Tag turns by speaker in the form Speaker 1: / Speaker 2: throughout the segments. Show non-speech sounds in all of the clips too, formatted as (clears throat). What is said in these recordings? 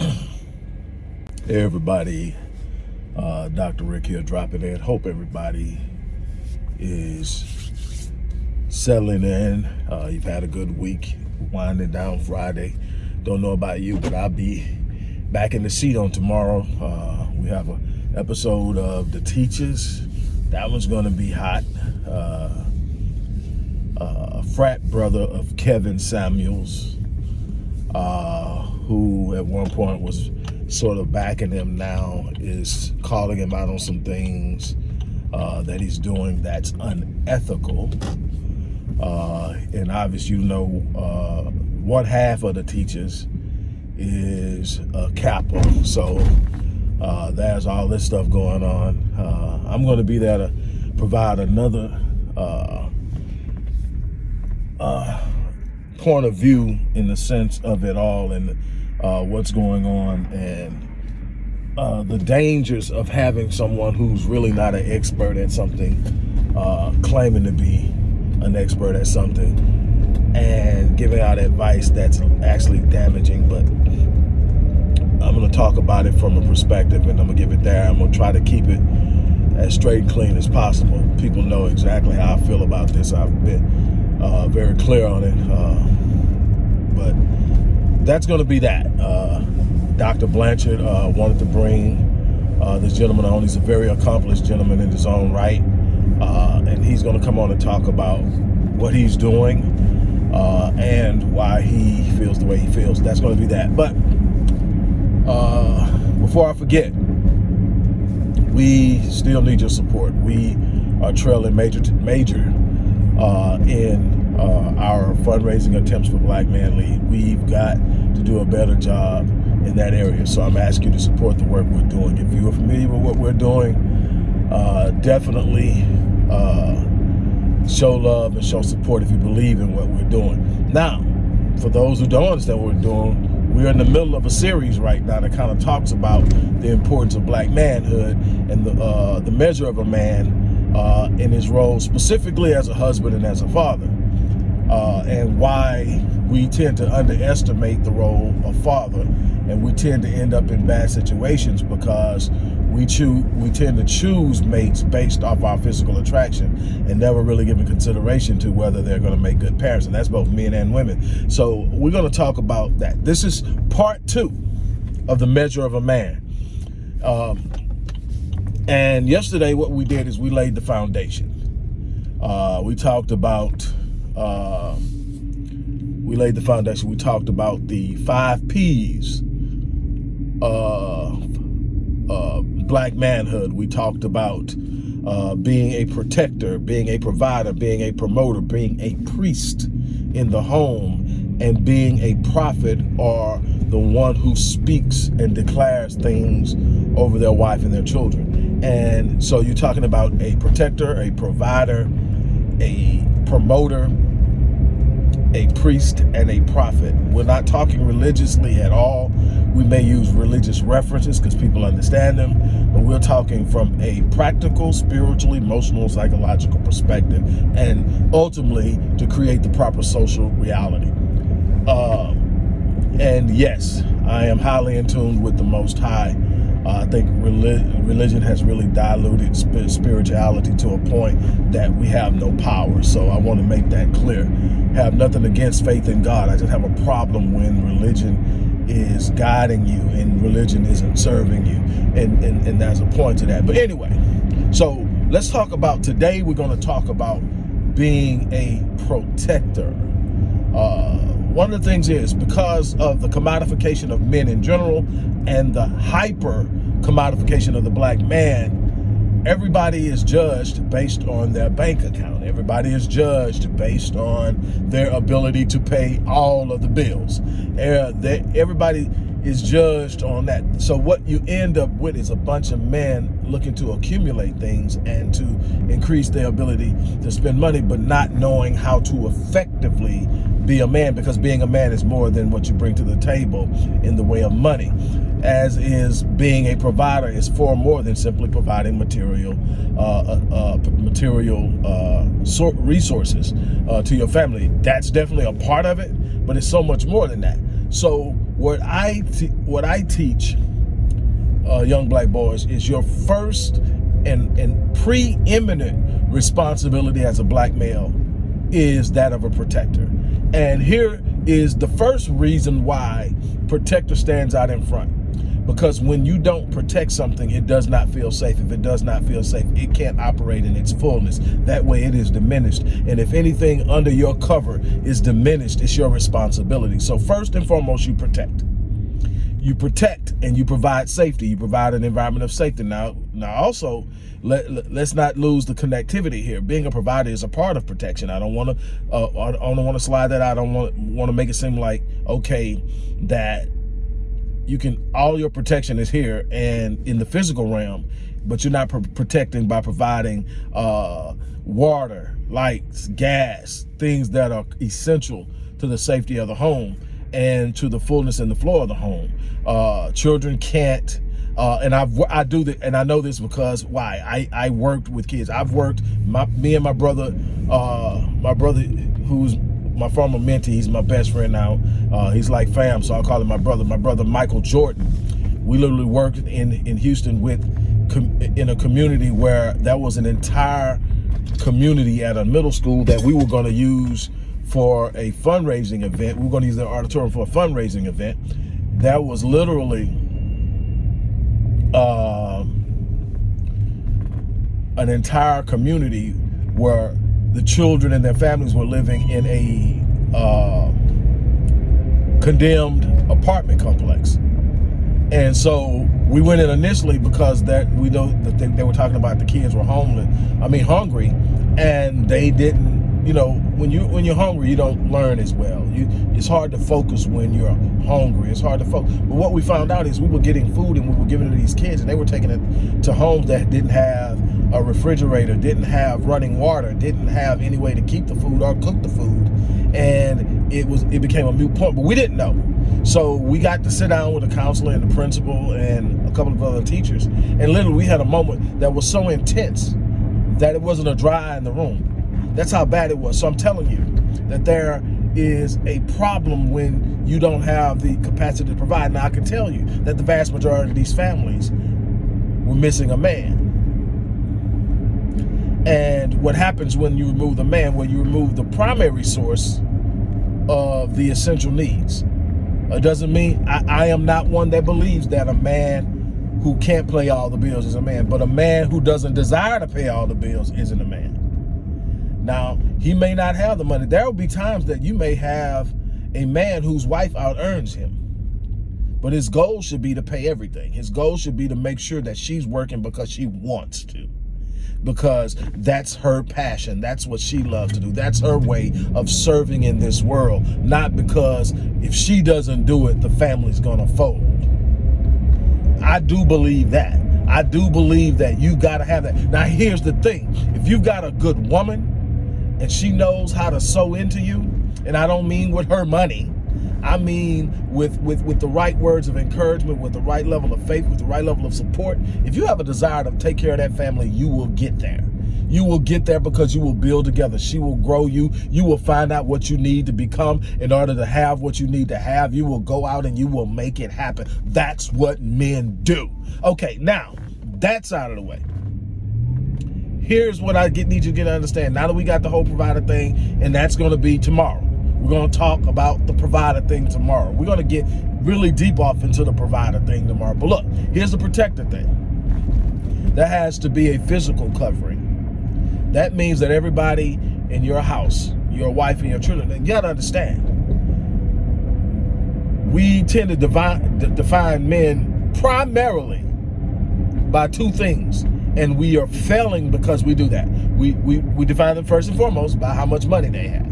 Speaker 1: (clears throat) Everybody, uh, Dr. Rick here dropping in. Hope everybody is settling in. Uh, you've had a good week, winding down Friday. Don't know about you, but I'll be back in the seat on tomorrow. Uh, we have an episode of The Teachers. That one's going to be hot. Uh, uh, a frat brother of Kevin Samuels, uh, who at one point was sort of backing him now is calling him out on some things uh, that he's doing that's unethical. Uh, and obviously, you know, uh, one half of the teachers is a Kappa. So uh, there's all this stuff going on. Uh, I'm going to be there to provide another uh, point of view in the sense of it all and uh, what's going on and uh, the dangers of having someone who's really not an expert at something, uh, claiming to be an expert at something, and giving out advice that's actually damaging. But I'm going to talk about it from a perspective, and I'm going to give it there. I'm going to try to keep it as straight and clean as possible. People know exactly how I feel about this. I've been uh, very clear on it. Uh, but that's going to be that. Uh, Dr. Blanchard uh, wanted to bring uh, this gentleman on. He's a very accomplished gentleman in his own right. Uh, and he's going to come on and talk about what he's doing uh, and why he feels the way he feels. That's going to be that. But before I forget, we still need your support. We are trailing major, major in uh, our fundraising attempts for Black Man Lead. We've got to do a better job in that area. So I'm asking you to support the work we're doing. If you are familiar with what we're doing, uh, definitely uh, show love and show support if you believe in what we're doing. Now, for those who don't understand what we're doing, we're in the middle of a series right now that kind of talks about the importance of black manhood and the uh, the measure of a man uh, in his role specifically as a husband and as a father uh, and why we tend to underestimate the role of father. And we tend to end up in bad situations because we choose we tend to choose mates based off our physical attraction and never really giving consideration to whether they're going to make good parents. And that's both men and women. So we're going to talk about that. This is part two of the measure of a man. Um, and yesterday what we did is we laid the foundation. Uh, we talked about uh, we laid the foundation. We talked about the five P's of uh, black manhood. We talked about uh, being a protector, being a provider, being a promoter, being a priest in the home, and being a prophet or the one who speaks and declares things over their wife and their children. And so you're talking about a protector, a provider, a promoter, a priest, and a prophet. We're not talking religiously at all. We may use religious references because people understand them, but we're talking from a practical, spiritual, emotional, psychological perspective, and ultimately to create the proper social reality. Uh, and yes, I am highly in tune with the Most High uh, I think religion has really diluted spirituality to a point that we have no power. So I want to make that clear. Have nothing against faith in God. I just have a problem when religion is guiding you and religion isn't serving you. And, and, and there's a point to that. But anyway, so let's talk about today. We're going to talk about being a protector. Uh, one of the things is because of the commodification of men in general and the hyper commodification of the black man, everybody is judged based on their bank account. Everybody is judged based on their ability to pay all of the bills. Eh, everybody is judged on that. So what you end up with is a bunch of men looking to accumulate things and to increase their ability to spend money, but not knowing how to effectively be a man because being a man is more than what you bring to the table in the way of money as is being a provider is far more than simply providing material uh, uh, uh material uh, resources uh, to your family. That's definitely a part of it, but it's so much more than that. So what I what I teach uh, young black boys is your first and, and preeminent responsibility as a black male is that of a protector. And here is the first reason why protector stands out in front. Because when you don't protect something, it does not feel safe. If it does not feel safe, it can't operate in its fullness. That way it is diminished. And if anything under your cover is diminished, it's your responsibility. So first and foremost, you protect you protect and you provide safety. You provide an environment of safety. Now, now also, let, let, us not lose the connectivity here. Being a provider is a part of protection. I don't want to, uh, I don't want to slide that out. I don't want want to make it seem like okay that you can all your protection is here and in the physical realm, but you're not pr protecting by providing uh, water, lights, gas, things that are essential to the safety of the home and to the fullness and the floor of the home. Uh, children can't, uh, and I've, I do that, and I know this because why? I, I worked with kids. I've worked, my, me and my brother, uh, my brother who's my former mentee, he's my best friend now. Uh, he's like fam, so I'll call him my brother. My brother, Michael Jordan. We literally worked in, in Houston with, in a community where that was an entire community at a middle school that we were going to use for a fundraising event. We are going to use the auditorium for a fundraising event. That was literally um, an entire community where the children and their families were living in a uh, condemned apartment complex. And so we went in initially because that we know that they, they were talking about the kids were homeless, I mean hungry, and they didn't you know, when you when you're hungry, you don't learn as well. You it's hard to focus when you're hungry. It's hard to focus. But what we found out is we were getting food and we were giving it to these kids, and they were taking it to homes that didn't have a refrigerator, didn't have running water, didn't have any way to keep the food or cook the food, and it was it became a moot point. But we didn't know, so we got to sit down with the counselor and the principal and a couple of other teachers, and literally we had a moment that was so intense that it wasn't a dry in the room that's how bad it was. So I'm telling you that there is a problem when you don't have the capacity to provide. Now I can tell you that the vast majority of these families were missing a man. And what happens when you remove the man, when you remove the primary source of the essential needs. It doesn't mean I, I am not one that believes that a man who can't pay all the bills is a man, but a man who doesn't desire to pay all the bills isn't a man. Now, he may not have the money. There will be times that you may have a man whose wife out earns him. But his goal should be to pay everything. His goal should be to make sure that she's working because she wants to. Because that's her passion. That's what she loves to do. That's her way of serving in this world. Not because if she doesn't do it, the family's going to fold. I do believe that. I do believe that you got to have that. Now, here's the thing. If you've got a good woman, and she knows how to sow into you, and I don't mean with her money, I mean with, with, with the right words of encouragement, with the right level of faith, with the right level of support. If you have a desire to take care of that family, you will get there. You will get there because you will build together. She will grow you. You will find out what you need to become in order to have what you need to have. You will go out and you will make it happen. That's what men do. Okay, now, that's out of the way here's what I get, need you to get to understand. Now that we got the whole provider thing, and that's going to be tomorrow. We're going to talk about the provider thing tomorrow. We're going to get really deep off into the provider thing tomorrow. But look, here's the protector thing. That has to be a physical covering. That means that everybody in your house, your wife and your children, you got to understand, we tend to define men primarily by two things and we are failing because we do that. We, we, we define them first and foremost by how much money they have.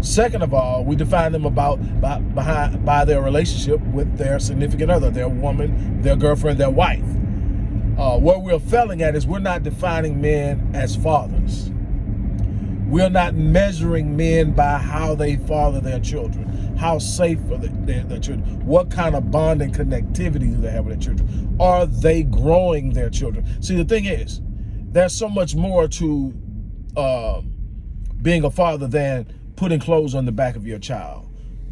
Speaker 1: Second of all, we define them about by, behind, by their relationship with their significant other, their woman, their girlfriend, their wife. Uh, what we're failing at is we're not defining men as fathers. We're not measuring men by how they father their children, how safe are their, their children, what kind of bond and connectivity do they have with their children. Are they growing their children? See, the thing is, there's so much more to uh, being a father than putting clothes on the back of your child,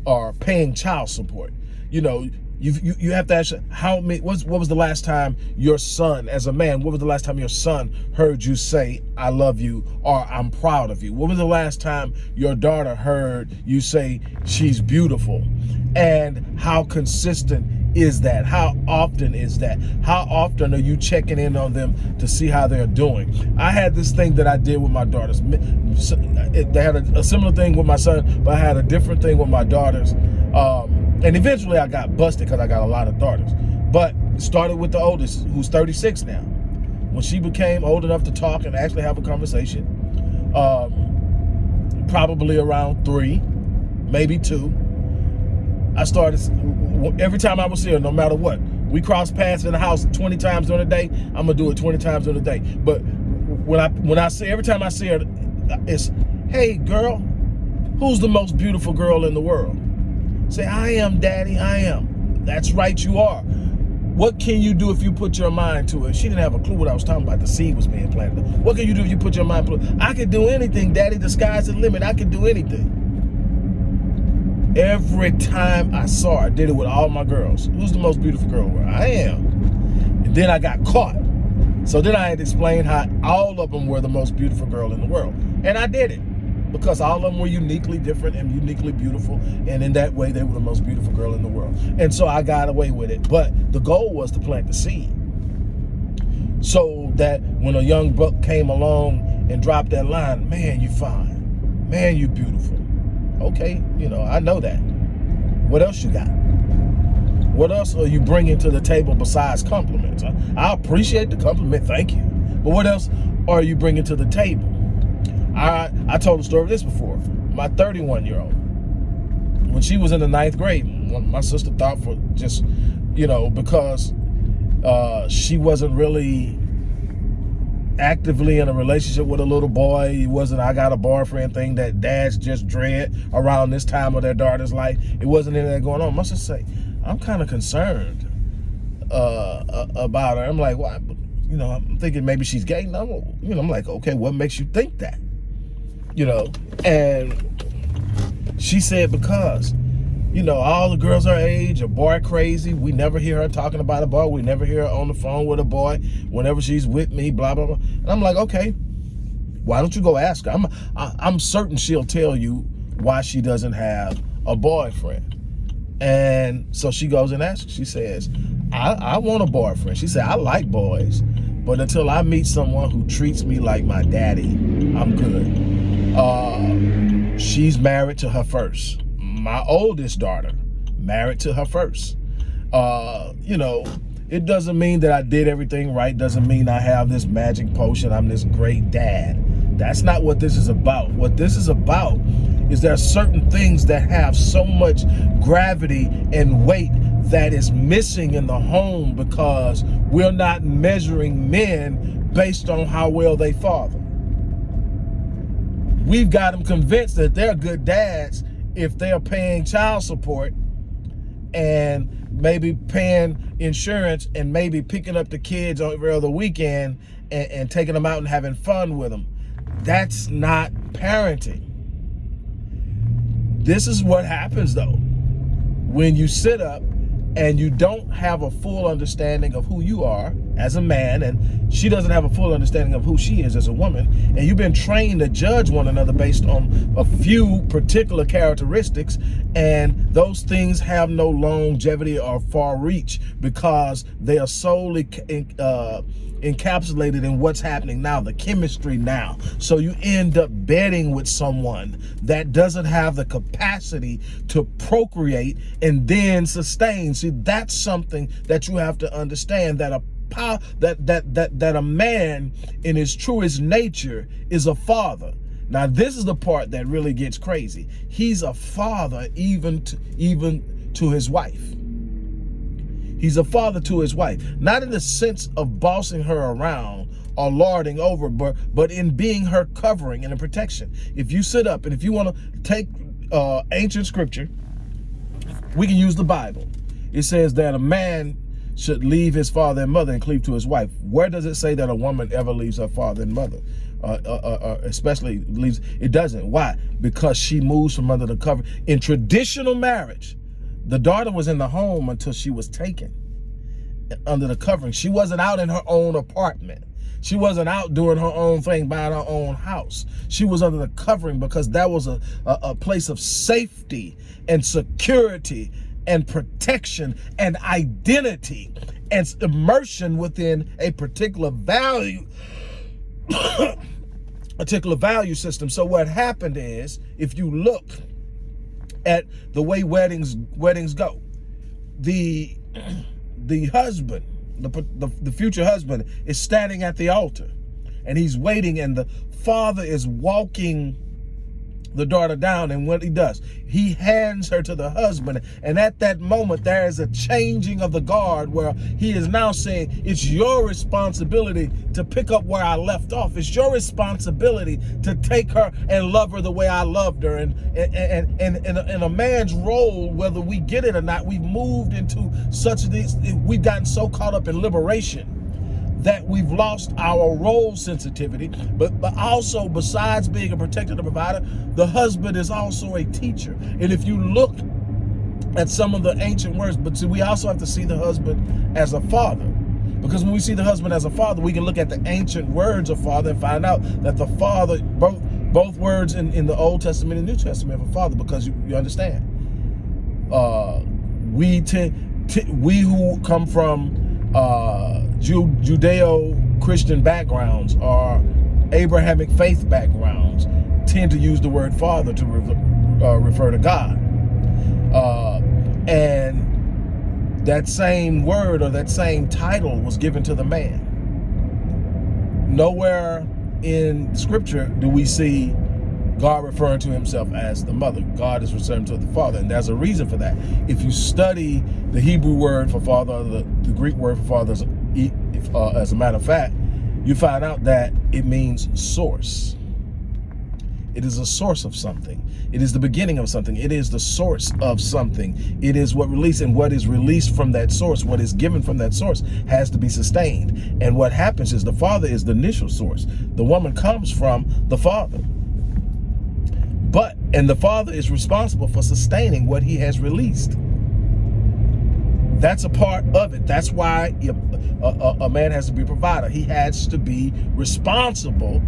Speaker 1: or paying child support. You know, you you, you have to ask how many what was the last time your son as a man what was the last time your son heard you say i love you or i'm proud of you what was the last time your daughter heard you say she's beautiful and how consistent is that? How often is that? How often are you checking in on them to see how they're doing? I had this thing that i did with my daughters. They had a, a similar thing with my son but i had a different thing with my daughters. Um, and eventually I got busted because I got a lot of daughters. But started with the oldest, who's 36 now. When she became old enough to talk and actually have a conversation, um, probably around three, maybe two, I started, every time I would see her, no matter what, we cross paths in the house 20 times during the day, I'm gonna do it 20 times during the day. But when I when I see every time I see her, it's, hey girl, who's the most beautiful girl in the world? Say, I am, daddy, I am. That's right, you are. What can you do if you put your mind to it? She didn't have a clue what I was talking about. The seed was being planted. What can you do if you put your mind to it? I can do anything, daddy. The sky's the limit. I can do anything. Every time I saw her, I did it with all my girls. Who's the most beautiful girl? I am. And then I got caught. So then I had to explain how all of them were the most beautiful girl in the world. And I did it because all of them were uniquely different and uniquely beautiful. And in that way, they were the most beautiful girl in the world. And so I got away with it. But the goal was to plant the seed. So that when a young buck came along and dropped that line, man, you fine. Man, you beautiful. Okay, you know, I know that. What else you got? What else are you bringing to the table besides compliments? I appreciate the compliment, thank you. But what else are you bringing to the table? I I told the story of this before. My 31 year old, when she was in the ninth grade, my sister thought for just, you know, because uh, she wasn't really actively in a relationship with a little boy. It wasn't I got a boyfriend thing that dads just dread around this time of their daughter's life. It wasn't anything going on. My sister say, I'm kind of concerned uh, about her. I'm like, well, you know, I'm thinking maybe she's gay. No, you know, I'm like, okay, what makes you think that? You know, and she said because, you know, all the girls her age are boy crazy. We never hear her talking about a boy. We never hear her on the phone with a boy whenever she's with me, blah, blah, blah. And I'm like, okay, why don't you go ask her? I'm, I, am i am certain she'll tell you why she doesn't have a boyfriend. And so she goes and asks, she says, I, I want a boyfriend. She said, I like boys, but until I meet someone who treats me like my daddy, I'm good. Uh, she's married to her first. My oldest daughter, married to her first. Uh, you know, it doesn't mean that I did everything right. Doesn't mean I have this magic potion. I'm this great dad. That's not what this is about. What this is about is there are certain things that have so much gravity and weight that is missing in the home because we're not measuring men based on how well they father we've got them convinced that they're good dads if they're paying child support and maybe paying insurance and maybe picking up the kids every other weekend and, and taking them out and having fun with them. That's not parenting. This is what happens though. When you sit up and you don't have a full understanding of who you are as a man and she doesn't have a full understanding of who she is as a woman and you've been trained to judge one another based on a few particular characteristics and those things have no longevity or far reach because they are solely uh, encapsulated in what's happening now, the chemistry now. So you end up bedding with someone that doesn't have the capacity to procreate and then sustain. See, that's something that you have to understand that a power that that that that a man in his truest nature is a father. Now this is the part that really gets crazy. He's a father even to, even to his wife. He's a father to his wife, not in the sense of bossing her around or lording over, but, but in being her covering and a protection. If you sit up and if you want to take uh, ancient scripture, we can use the Bible. It says that a man should leave his father and mother and cleave to his wife. Where does it say that a woman ever leaves her father and mother? Uh, uh, uh, uh especially leaves, it doesn't. Why? Because she moves from under the cover. In traditional marriage, the daughter was in the home until she was taken under the covering. She wasn't out in her own apartment. She wasn't out doing her own thing, buying her own house. She was under the covering because that was a, a, a place of safety and security and protection and identity and immersion within a particular value (coughs) particular value system. So what happened is, if you look at the way weddings weddings go, the the husband, the, the, the future husband is standing at the altar and he's waiting and the father is walking the daughter down and what he does. He hands her to the husband. And at that moment there is a changing of the guard where he is now saying it's your responsibility to pick up where I left off. It's your responsibility to take her and love her the way I loved her. And and and, and, and, a, man's role whether we get it or not we've moved into such these we've gotten so caught up in liberation that we've lost our role sensitivity, but, but also besides being a protector and provider, the husband is also a teacher. And if you look at some of the ancient words, but see, we also have to see the husband as a father. Because when we see the husband as a father, we can look at the ancient words of father and find out that the father, both both words in, in the Old Testament and New Testament for father, because you, you understand. Uh, we we who come from uh, Judeo-Christian backgrounds or Abrahamic faith backgrounds tend to use the word father to re uh, refer to God. Uh, and that same word or that same title was given to the man. Nowhere in scripture do we see God referring to himself as the mother. God is referring to the father. And there's a reason for that. If you study the Hebrew word for father, the, the Greek word for father uh, as a matter of fact, you find out that it means source. It is a source of something. It is the beginning of something. It is the source of something. It is what released and what is released from that source, what is given from that source has to be sustained. And what happens is the father is the initial source. The woman comes from the father. But, and the father is responsible for sustaining what he has released. That's a part of it. That's why a, a, a, man has to be a provider. He has to be responsible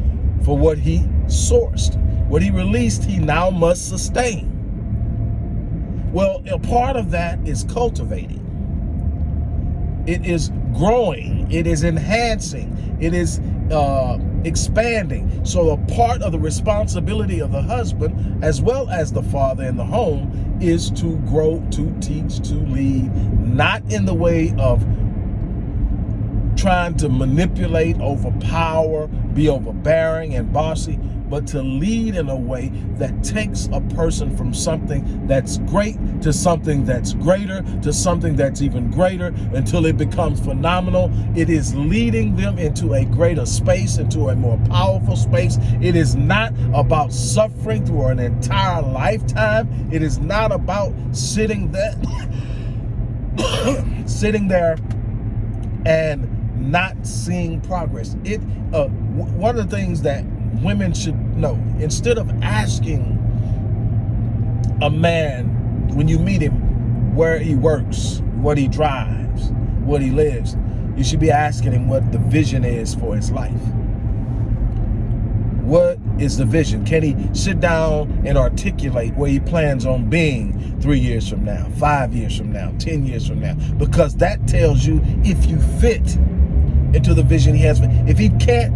Speaker 1: for what he sourced. What he released, he now must sustain. Well, a part of that is cultivating. It is growing. It is enhancing. It is uh, expanding. So a part of the responsibility of the husband, as well as the father in the home, is to grow, to teach, to lead, not in the way of trying to manipulate, overpower, be overbearing and bossy, but to lead in a way that takes a person from something that's great to something that's greater to something that's even greater until it becomes phenomenal. It is leading them into a greater space, into a more powerful space. It is not about suffering through an entire lifetime. It is not about sitting there, (coughs) sitting there and not seeing progress. It uh, one of the things that women should know. Instead of asking a man when you meet him where he works, what he drives, what he lives, you should be asking him what the vision is for his life. What is the vision? Can he sit down and articulate where he plans on being three years from now, five years from now, 10 years from now? Because that tells you if you fit into the vision he has. If he can't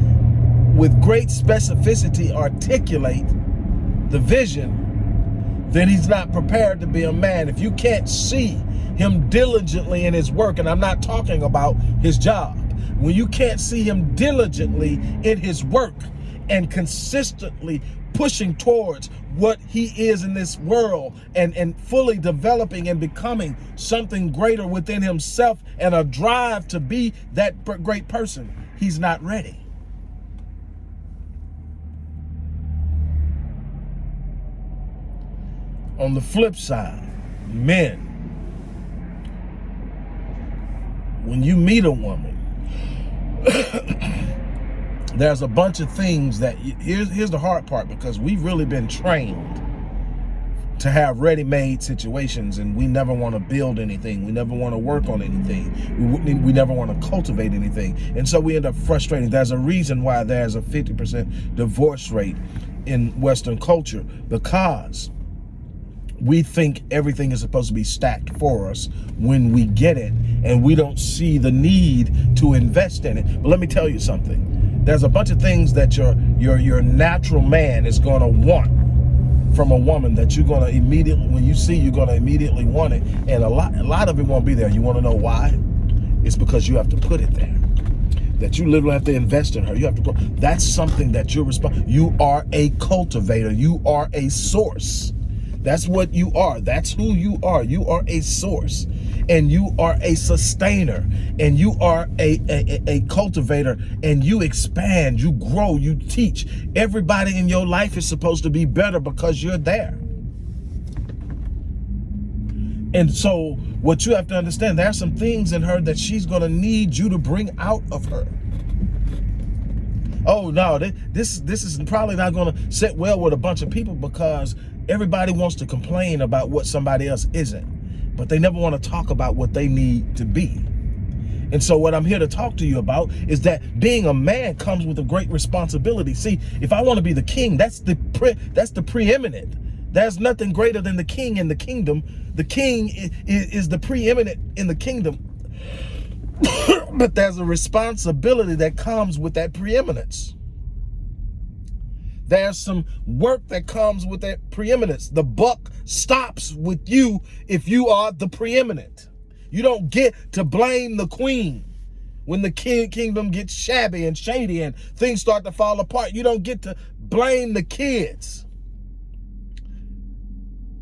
Speaker 1: with great specificity articulate the vision, then he's not prepared to be a man. If you can't see him diligently in his work, and I'm not talking about his job, when you can't see him diligently in his work and consistently pushing towards what he is in this world and, and fully developing and becoming something greater within himself and a drive to be that great person, he's not ready. On the flip side, men, when you meet a woman, (coughs) there's a bunch of things that here's here's the hard part because we've really been trained to have ready-made situations and we never want to build anything. We never want to work on anything. We, we never want to cultivate anything. And so we end up frustrating. There's a reason why there's a 50% divorce rate in western culture because we think everything is supposed to be stacked for us when we get it and we don't see the need to invest in it. But let me tell you something. There's a bunch of things that your your your natural man is going to want from a woman that you're going to immediately when you see you're going to immediately want it. And a lot a lot of it won't be there. You want to know why? It's because you have to put it there. That you literally have to invest in her. You have to that's something that you're responsible you are a cultivator. You are a source that's what you are. That's who you are. You are a source and you are a sustainer and you are a, a, a cultivator and you expand, you grow, you teach. Everybody in your life is supposed to be better because you're there. And so what you have to understand, there are some things in her that she's going to need you to bring out of her. Oh no, this this is probably not going to sit well with a bunch of people because Everybody wants to complain about what somebody else isn't, but they never want to talk about what they need to be. And so what I'm here to talk to you about is that being a man comes with a great responsibility. See, if I want to be the king, that's the pre that's the preeminent. There's nothing greater than the king in the kingdom. The king is, is the preeminent in the kingdom. But there's a responsibility that comes with that preeminence. There's some work that comes with that preeminence. The buck stops with you if you are the preeminent. You don't get to blame the queen when the king kingdom gets shabby and shady and things start to fall apart. You don't get to blame the kids.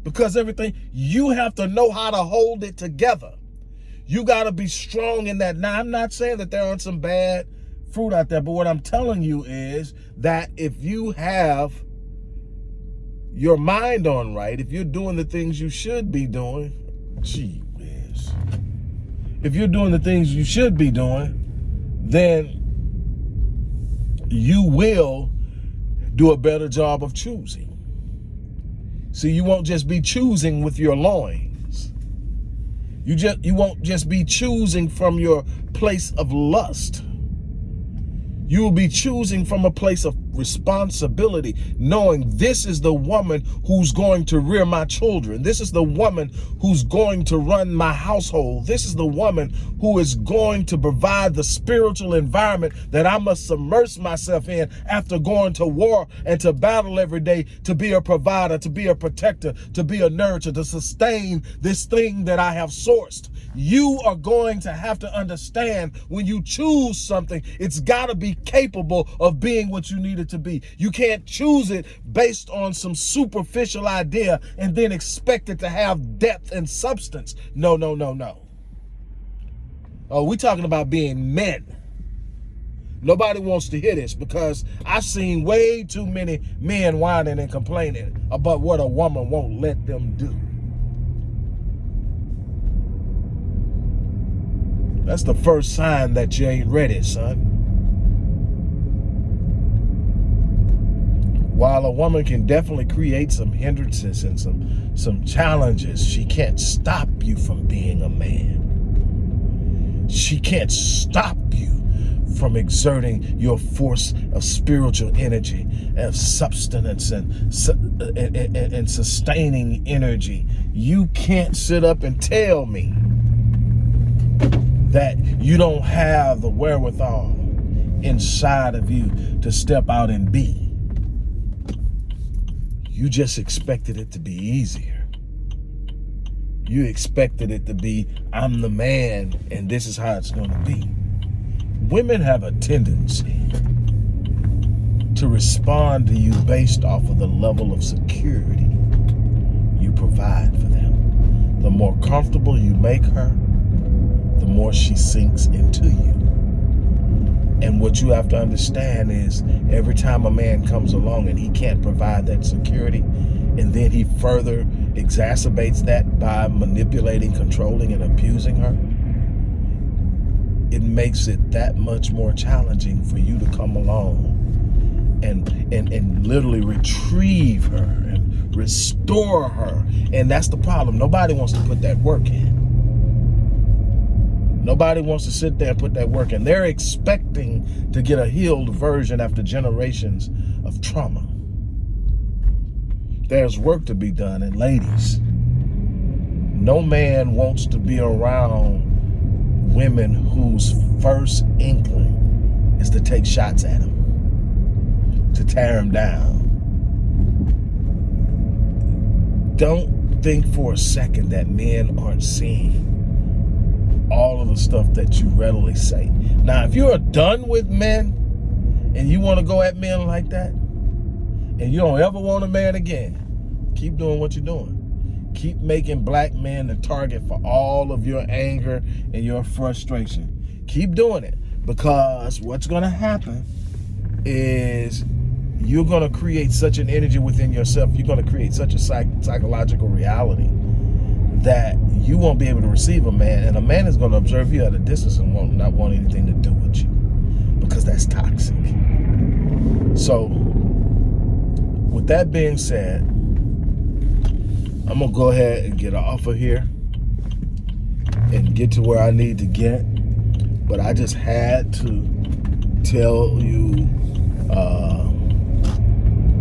Speaker 1: Because everything, you have to know how to hold it together. You got to be strong in that. Now, I'm not saying that there aren't some bad fruit out there. But what I'm telling you is that if you have your mind on right, if you're doing the things you should be doing, gee whiz. If you're doing the things you should be doing, then you will do a better job of choosing. See, you won't just be choosing with your loins. You just you won't just be choosing from your place of lust. You will be choosing from a place of responsibility, knowing this is the woman who's going to rear my children. This is the woman who's going to run my household. This is the woman who is going to provide the spiritual environment that I must submerge myself in after going to war and to battle every day to be a provider, to be a protector, to be a nurturer, to sustain this thing that I have sourced. You are going to have to understand when you choose something, it's got to be capable of being what you need it to be. You can't choose it based on some superficial idea and then expect it to have depth and substance. No, no, no, no. Oh, we're talking about being men. Nobody wants to hear this because I've seen way too many men whining and complaining about what a woman won't let them do. That's the first sign that you ain't ready, son. While a woman can definitely create some hindrances and some some challenges she can't stop you from being a man. She can't stop you from exerting your force of spiritual energy of substance and, and, and, and sustaining energy. You can't sit up and tell me that you don't have the wherewithal inside of you to step out and be you just expected it to be easier. You expected it to be, I'm the man and this is how it's going to be. Women have a tendency to respond to you based off of the level of security you provide for them. The more comfortable you make her, the more she sinks into you. And what you have to understand is every time a man comes along and he can't provide that security, and then he further exacerbates that by manipulating, controlling, and abusing her, it makes it that much more challenging for you to come along and and and literally retrieve her and restore her. And that's the problem. Nobody wants to put that work in. Nobody wants to sit there and put that work in. They're expecting to get a healed version after generations of trauma. There's work to be done. And ladies, no man wants to be around women whose first inkling is to take shots at him, to tear him down. Don't think for a second that men aren't seeing all of the stuff that you readily say. Now, if you're done with men and you want to go at men like that, and you don't ever want a man again, keep doing what you're doing. Keep making black men the target for all of your anger and your frustration. Keep doing it because what's going to happen is you're going to create such an energy within yourself. You're going to create such a psych psychological reality that you won't be able to receive a man. And a man is going to observe you at a distance and won't not want anything to do with you because that's toxic. So with that being said, I'm to go ahead and get off of here and get to where I need to get. But I just had to tell you, uh,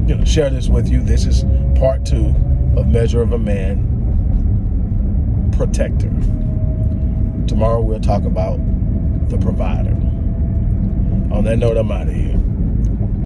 Speaker 1: you know, share this with you. This is part two of Measure of a Man protector. Tomorrow we'll talk about the provider. On that note, I'm out of here.